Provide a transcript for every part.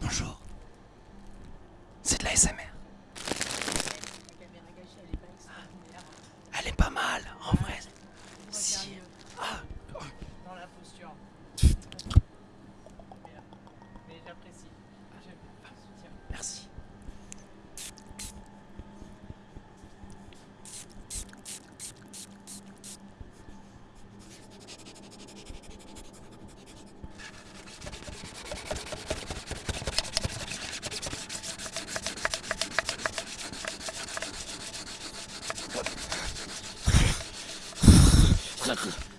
Bonjour. C'est de la SMR. Elle est pas mal, en Bonjour.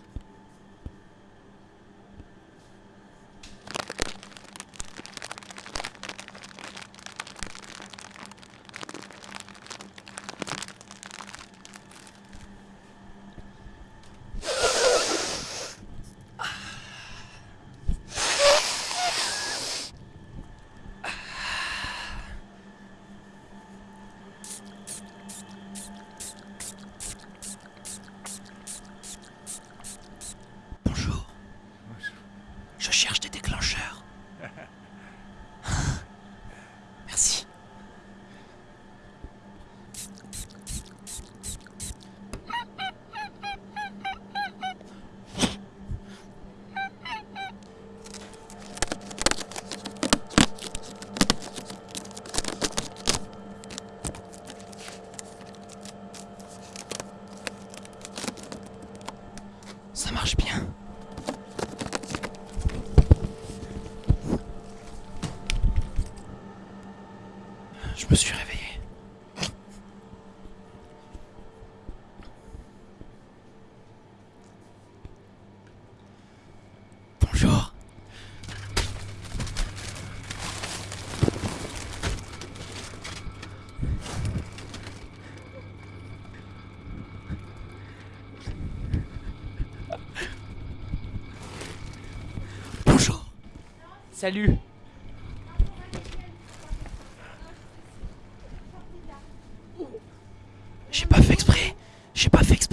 Ça marche bien. Je me suis réveillé. Salut. J'ai pas fait exprès. J'ai pas fait exprès.